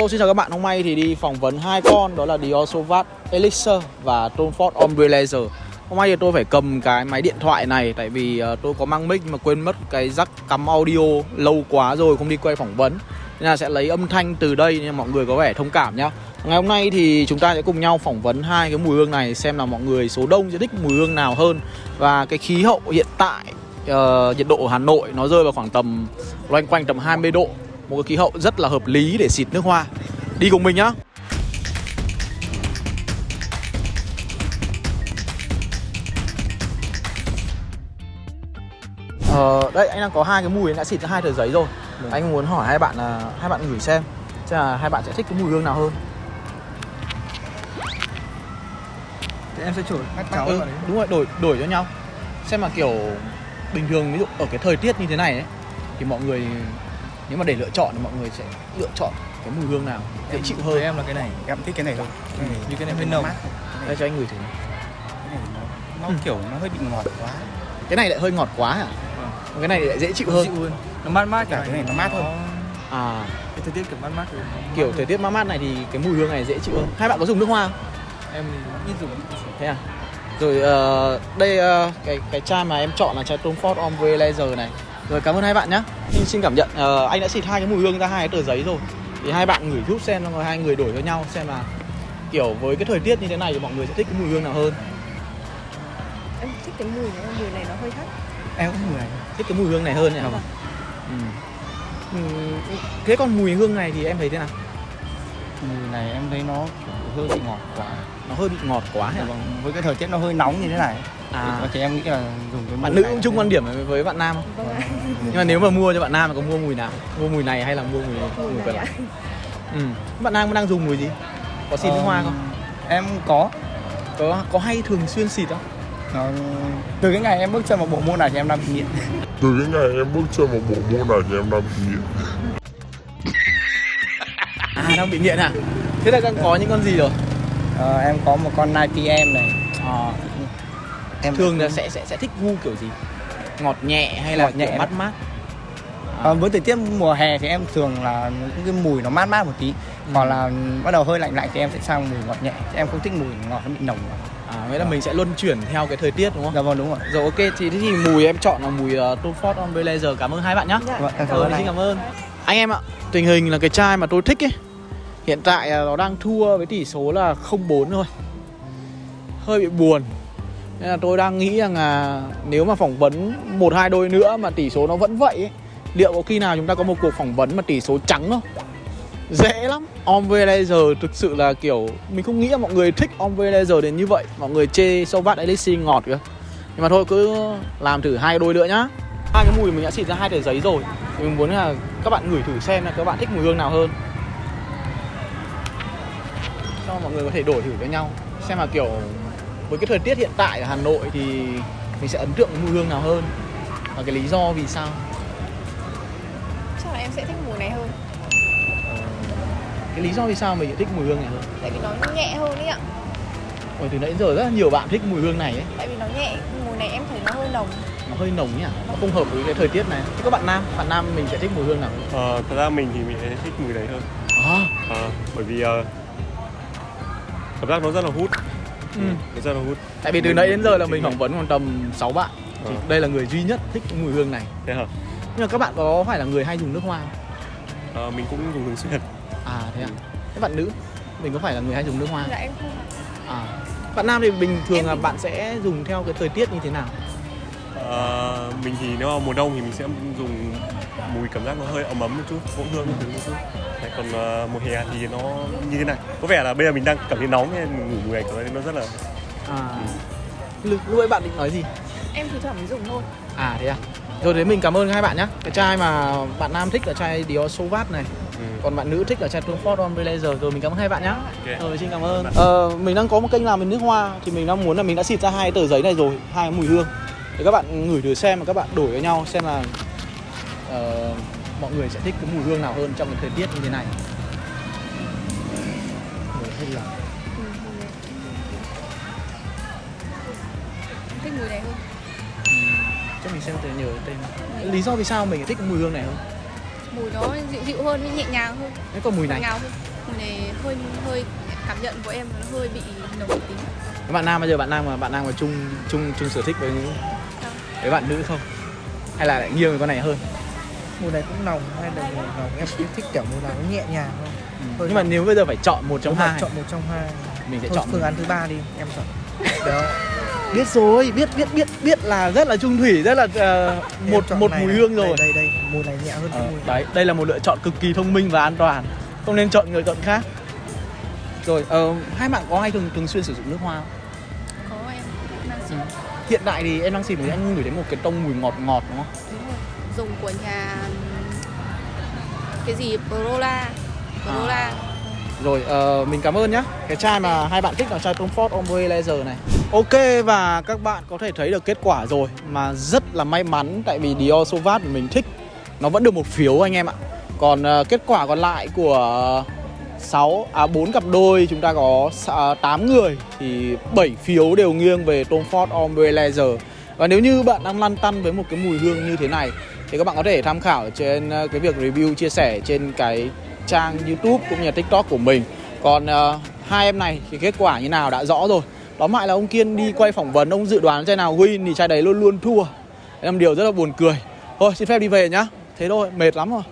Hello xin chào các bạn, hôm nay thì đi phỏng vấn hai con đó là Dior Sauvage Elixir và Tom Ford Ombre Laser. Hôm nay thì tôi phải cầm cái máy điện thoại này tại vì ờ, tôi có mang mic nhưng mà quên mất cái rắc cắm audio lâu quá rồi không đi quay phỏng vấn. Nên là sẽ lấy âm thanh từ đây nên mọi người có vẻ thông cảm nhá. Ngày hôm nay thì chúng ta sẽ cùng nhau phỏng vấn hai cái mùi hương này xem là mọi người số đông sẽ thích mùi hương nào hơn và cái khí hậu hiện tại uh, nhiệt độ ở Hà Nội nó rơi vào khoảng tầm loanh quanh tầm 20 độ một cái khí hậu rất là hợp lý để xịt nước hoa. Đi cùng mình nhá. Ờ, đây anh đang có hai cái mùi đã xịt ra hai tờ giấy rồi. Ừ. anh muốn hỏi hai bạn là hai bạn gửi xem xem là hai bạn sẽ thích cái mùi hương nào hơn. Thì em sẽ đổi bắt cháu ừ, đúng rồi đổi đổi cho nhau. Xem mà kiểu bình thường ví dụ ở cái thời tiết như thế này ấy thì mọi người nếu mà để lựa chọn thì mọi người sẽ lựa chọn cái mùi hương nào dễ chịu hơn em là cái này. Em thích cái này thôi ừ. như cái này hơi nồng. đây cho anh gửi thử. cái này nó, nó ừ. kiểu nó hơi bị ngọt quá. Cái này lại hơi ngọt quá à? Ừ. cái này lại dễ chịu hơn. dịu hơn. Nó mát mát cả cái này nó mát hơn. À. Cái thời tiết kiểu mát mát rồi kiểu thời tiết mát mát này thì cái mùi hương này dễ chịu hơn. Hai bạn có dùng nước hoa không? Em ít dùng. Thế à? Rồi uh, đây uh, cái cái chai mà em chọn là chai Tom Ford Ombre Laser này rồi cảm ơn hai bạn nhé Xin, xin cảm nhận uh, anh đã xịt hai cái mùi hương ra hai cái tờ giấy rồi Thì hai bạn ngửi giúp xem rồi hai người đổi cho nhau xem là Kiểu với cái thời tiết như thế này thì mọi người sẽ thích cái mùi hương nào hơn Em thích cái mùi này, mùi này nó hơi hắt Em cũng mùi này, thích cái mùi hương này hơn nhỉ vâng. ừ. ừ. Thế còn mùi hương này thì em thấy thế nào? Mùi này em thấy nó hơi bị ngọt quá. Nó hơi bị ngọt quá hả? Vâng, với cái thời tiết nó hơi nóng như thế này. À. thì em nghĩ là dùng cái bạn nữ cũng chung quan điểm với bạn nam không? Vâng nhưng mà nếu mà mua cho bạn nam thì có mua mùi nào? Mua mùi này hay là mua mùi mùi, mùi còn lại ừ. bạn nam đang dùng mùi gì? Có xịt nước hoa không? em có. Có có hay thường xuyên xịt không? Nó... từ cái ngày em bước chân vào bộ môn này thì em đang bị nghiện. Từ cái ngày em bước chân vào bộ môn này thì em đang bị nghiện à đang bị nghiện à? Thế là đang có những con gì rồi? Ờ, em có một con 9PM này. À, em thường là sẽ sẽ sẽ thích gu kiểu gì? Ngọt nhẹ hay là ngọt nhẹ. mát mát? À. với thời tiết mùa hè thì em thường là những cái mùi nó mát mát một tí. Ừ. còn là bắt đầu hơi lạnh lạnh thì em sẽ sang mùi ngọt nhẹ. Em không thích mùi ngọt nó bị nồng. À nghĩa là mình sẽ luân chuyển theo cái thời tiết đúng không? Dạ vâng đúng rồi. Rồi ok thì thế thì mùi em chọn là mùi uh, Tom Ford Ombre Laser. Cảm ơn hai bạn nhé dạ, vâng, cảm ơn xin cảm ơn. Anh em ạ tình hình là cái chai mà tôi thích ấy hiện tại nó đang thua với tỷ số là 0-4 thôi. Hơi bị buồn. Nên là tôi đang nghĩ rằng là nếu mà phỏng vấn một hai đôi nữa mà tỷ số nó vẫn vậy ấy, liệu có khi nào chúng ta có một cuộc phỏng vấn mà tỷ số trắng không? Dễ lắm. Ombre Laser thực sự là kiểu mình không nghĩ là mọi người thích Ombre Laser đến như vậy. Mọi người chê Sauvage Elixir ngọt cơ. Nhưng mà thôi cứ làm thử hai đôi nữa nhá. Hai cái mùi mình đã xịt ra hai tờ giấy rồi. Mình muốn là các bạn ngửi thử xem là các bạn thích mùi hương nào hơn cho mọi người có thể đổi thử với nhau. Xem là kiểu với cái thời tiết hiện tại ở Hà Nội thì mình sẽ ấn tượng với mùi hương nào hơn và cái lý do vì sao? Chắc là em sẽ thích mùi này hơn. Ờ, cái lý do vì sao mình thích mùi hương này hơn? Tại vì nó nhẹ hơn đấy ạ. Ôi, từ nãy giờ rất là nhiều bạn thích mùi hương này ấy. Tại vì nó nhẹ mùi này em thấy nó hơi nồng. Nó hơi nồng nhỉ? Nó không hợp với cái thời tiết này. Thế các bạn nam bạn nam mình sẽ thích mùi hương nào? Ờ, thật ra mình thì mình sẽ thích mùi đấy hơn. À. à, bởi vì uh, cảm giác nó rất là hút. Ừ. rất là hút. Tại vì từ nãy đến giờ là mình phỏng vấn còn tầm 6 bạn. Thì à. đây là người duy nhất thích mùi hương này. Thế hả? Nhưng mà các bạn có phải là người hay dùng nước hoa không? À, mình cũng dùng thường xuyên. À thế à ừ. thế bạn nữ mình có phải là người hay dùng nước hoa dạ em không à. Bạn nam thì bình thường em là bạn sẽ dùng theo cái thời tiết như thế nào? À, mình thì nếu mà mùa đông thì mình sẽ dùng mùi cảm giác nó hơi ấm ấm một chút gỗ hương một chút còn uh, mùa hè thì nó như thế này. Có vẻ là bây giờ mình đang cảm thấy nóng nên mình ngủ mùi thấy nó rất là à. Ừ. lúc ấy bạn định nói gì? Em thì thoảng mới dùng thôi. À thế à? Rồi thế mình cảm ơn hai bạn nhé cái chai mà bạn nam thích là chai Dior Sauvage này. Ừ. còn bạn nữ thích là chai Tom Ford Ombre Laser. Rồi mình cảm ơn hai bạn nhé okay. rồi xin cảm ơn. Ờ, mình đang có một kênh làm về nước hoa thì mình đang muốn là mình đã xịt ra hai tờ giấy này rồi hai cái mùi hương. Để các bạn ngửi thử xem và các bạn đổi với nhau xem là uh, mọi người sẽ thích cái mùi hương nào hơn trong cái thời tiết như thế này. Hay là thích mùi này hơn. Cho mình xem từ nhiều tên. Lý do vì sao mình thích cái mùi hương này hơn? Mùi nó dịu dịu hơn nhẹ nhàng hơn. Thế còn mùi này. ngào hơn. Mùi này hơi hơi cảm nhận của em nó hơi bị nồng tí. Các bạn nam bây giờ bạn nam mà bạn nam mà chung chung chung sở thích với với bạn nữ không? Hay là lại nghiêng về con này hơn? Mùi này cũng nồng hay là mùi nồng em cũng thích kiểu mùi nào nó nhẹ nhàng không Thôi Nhưng mà nếu bây giờ phải chọn một trong hai chọn một trong hai. Mình sẽ Thôi chọn phương án thứ ba đi em chọn. Đó. Biết rồi biết biết biết biết là rất là trung thủy rất là Em một một mùi này. hương rồi. Đây đây đây mùi này nhẹ hơn Ờ, mùi đấy đây là một lựa chọn cực kỳ thông minh và an toàn. Không nên chọn người chọn khác. Rồi ờ, hai bạn có hay thường thường xuyên sử dụng nước hoa không? Hiện tại thì em đang xịt thì anh ngửi thấy một cái tông mùi ngọt ngọt đúng không? Đúng rồi. Dùng của nhà cái gì? Prola Prola Rồi ờ, mình cảm ơn nhá. Cái chai mà hai bạn thích là chai Tom Ford Ombre Laser này. Ok và các bạn có thể thấy được kết quả rồi. Mà rất là may mắn Tại vì Dior Sauvage mình thích Nó vẫn được một phiếu anh em ạ. Còn ờ, kết quả còn lại của 6 à 4 cặp đôi chúng ta có 8 à, người thì 7 phiếu đều nghiêng về Tom Ford Ombre Laser. Và nếu như bạn đang lăn tăn với một cái mùi hương như thế này thì các bạn có thể tham khảo trên à, cái việc review chia sẻ trên cái trang YouTube cũng như là TikTok của mình. Còn uh, hai em này thì kết quả như nào đã rõ rồi. Tóm lại là ông Kiên đi quay phỏng vấn ông dự đoán chai nào win thì chai đấy luôn luôn thua. Đấy là một điều rất là buồn cười. Thôi xin phép đi về nhá. Thế thôi, mệt lắm rồi.